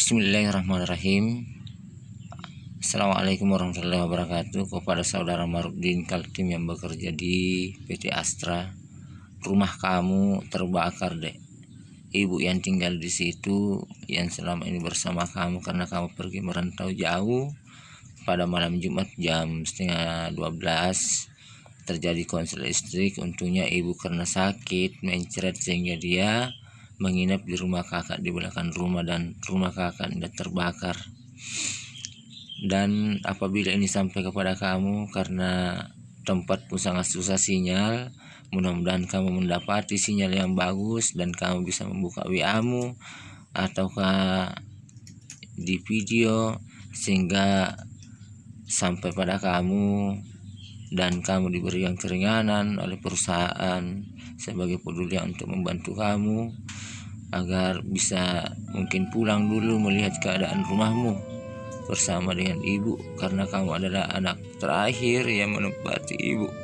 Bismillahirrahmanirrahim. Assalamualaikum warahmatullahi wabarakatuh. Kepada saudara Marudin Kaltim yang bekerja di PT Astra Rumah kamu terbakar dek. Ibu yang tinggal di situ Yang selama ini bersama kamu Karena kamu pergi merantau jauh Pada malam Jumat jam setengah 12 terjadi konsel listrik. Untungnya ibu karena sakit mencret sehingga dia menginap di rumah kakak di belakang rumah dan rumah kakak tidak terbakar. Dan apabila ini sampai kepada kamu karena tempat pun sangat susah sinyal mudah-mudahan kamu mendapati sinyal yang bagus dan kamu bisa membuka WA mu ataukah di video sehingga sampai pada kamu dan kamu diberikan keringanan oleh perusahaan sebagai peduli untuk membantu kamu agar bisa mungkin pulang dulu melihat keadaan rumahmu bersama dengan ibu. Karena kamu adalah anak terakhir yang menempati ibu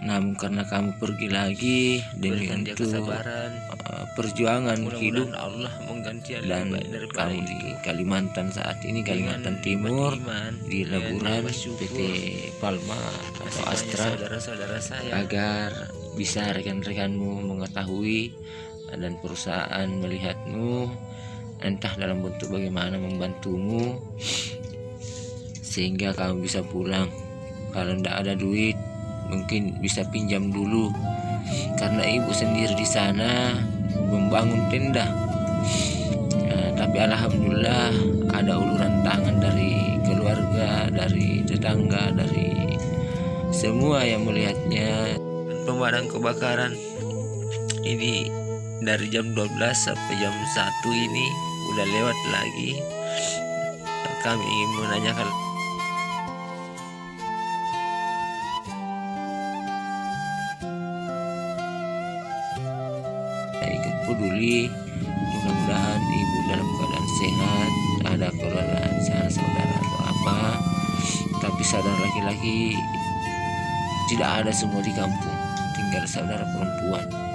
namun karena kamu pergi lagi dengan itu kesabaran. uh, perjuangan Mudah hidup. Allah mengganti dan kamu di Kalimantan saat ini Kalimantan Timur iman, di Laburan PT Palma atau Astra saudara -saudara saya. agar bisa rekan-rekanmu mengetahui dan perusahaan melihatmu entah dalam bentuk bagaimana membantumu sehingga kamu bisa pulang. Kalau tidak ada duit mungkin bisa pinjam dulu. Karena ibu sendiri di sana membangun tenda. Ya, tapi alhamdulillah ada uluran tangan dari keluarga dari tetangga dari semua yang melihatnya. Pemadam kebakaran ini dari jam 12 sampai jam 1 ini udah lewat lagi. Kami ingin menanyakan ikut peduli mudah-mudahan ibu dalam keadaan sehat ada keluarga sana saudara atau apa. Tapi saudara laki-laki tidak ada semua di kampung tinggal saudara perempuan